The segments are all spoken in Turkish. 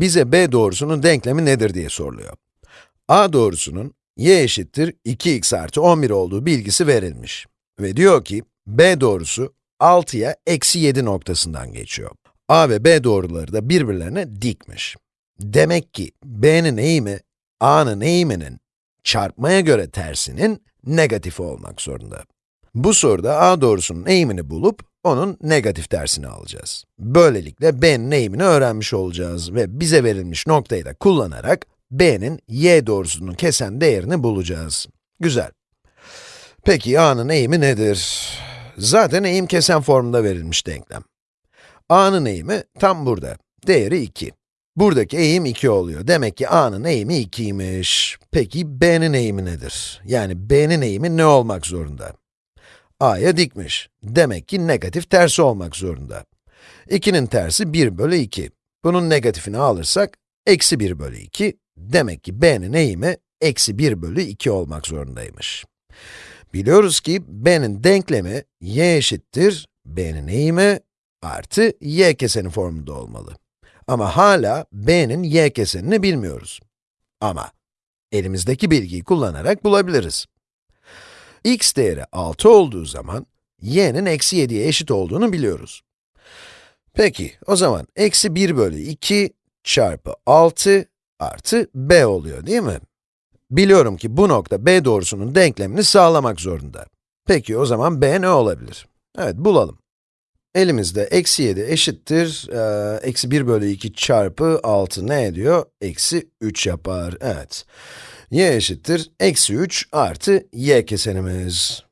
bize b doğrusunun denklemi nedir diye soruluyor. a doğrusunun y eşittir 2x artı 11 olduğu bilgisi verilmiş. Ve diyor ki, b doğrusu 6'ya eksi 7 noktasından geçiyor. a ve b doğruları da birbirlerine dikmiş. Demek ki b'nin eğimi, a'nın eğiminin çarpmaya göre tersinin negatifi olmak zorunda. Bu soruda a doğrusunun eğimini bulup, onun negatif tersini alacağız. Böylelikle b'nin eğimini öğrenmiş olacağız ve bize verilmiş noktayı da kullanarak b'nin y doğrusunun kesen değerini bulacağız. Güzel. Peki a'nın eğimi nedir? Zaten eğim kesen formunda verilmiş denklem. a'nın eğimi tam burada. Değeri 2. Buradaki eğim 2 oluyor. Demek ki a'nın eğimi 2'ymiş. Peki b'nin eğimi nedir? Yani b'nin eğimi ne olmak zorunda? A'ya dikmiş. Demek ki negatif tersi olmak zorunda. 2'nin tersi 1 bölü 2. Bunun negatifini alırsak, eksi 1 bölü 2. Demek ki b'nin eğimi, eksi 1 bölü 2 olmak zorundaymış. Biliyoruz ki b'nin denklemi y eşittir b'nin eğimi artı y keseni formunda olmalı. Ama hala b'nin y kesenini bilmiyoruz. Ama elimizdeki bilgiyi kullanarak bulabiliriz. X değeri 6 olduğu zaman, y'nin eksi 7'ye eşit olduğunu biliyoruz. Peki, o zaman eksi 1 bölü 2 çarpı 6 artı b oluyor değil mi? Biliyorum ki bu nokta b doğrusunun denklemini sağlamak zorunda. Peki o zaman b ne olabilir? Evet, bulalım. Elimizde eksi 7 eşittir, eksi 1 bölü 2 çarpı 6 ne ediyor? Eksi 3 yapar, evet. Y eşittir, eksi 3 artı y kesenimiz.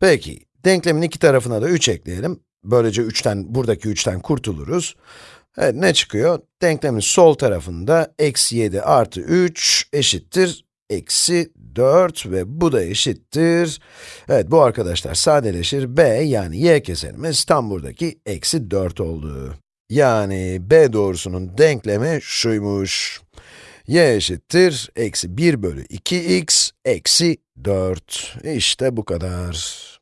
Peki, denklemin iki tarafına da 3 ekleyelim. Böylece 3'ten, buradaki 3'ten kurtuluruz. Evet, ne çıkıyor? Denklemin sol tarafında eksi 7 artı 3 eşittir eksi 4 ve bu da eşittir. Evet, bu arkadaşlar sadeleşir. b yani y kesenimiz tam buradaki eksi 4 oldu. Yani b doğrusunun denklemi şuymuş. Y eşittir eksi 1 bölü 2x eksi 4. İşte bu kadar.